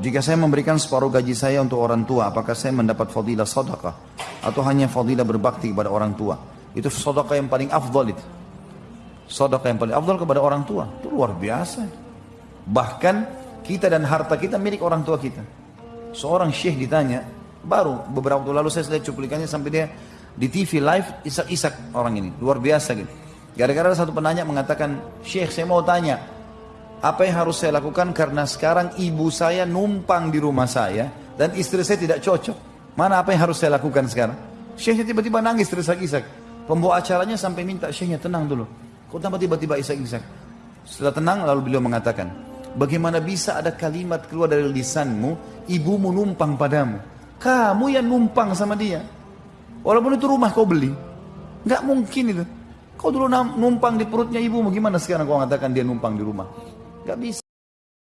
Jika saya memberikan separuh gaji saya untuk orang tua, apakah saya mendapat fadilah sedekah atau hanya fadilah berbakti kepada orang tua? Itu sedekah yang paling afdal itu. Sedekah yang paling afdal kepada orang tua. Itu luar biasa. Bahkan kita dan harta kita milik orang tua kita. Seorang syekh ditanya, baru beberapa waktu lalu saya lihat cuplikannya sampai dia di TV live isak-isak orang ini. Luar biasa gitu. Gara-gara satu penanya mengatakan, Syekh saya mau tanya, apa yang harus saya lakukan karena sekarang ibu saya numpang di rumah saya dan istri saya tidak cocok. Mana apa yang harus saya lakukan sekarang? Syekhnya tiba-tiba nangis terisak-isak. Pembawa acaranya sampai minta syekhnya tenang dulu. Kok tambah tiba-tiba isak-isak? Setelah tenang lalu beliau mengatakan, bagaimana bisa ada kalimat keluar dari lisanmu, ibumu numpang padamu. Kamu yang numpang sama dia. Walaupun itu rumah kau beli. Nggak mungkin itu. Kau dulu numpang di perutnya ibumu, gimana sekarang kau mengatakan dia numpang di rumah? Gak bisa.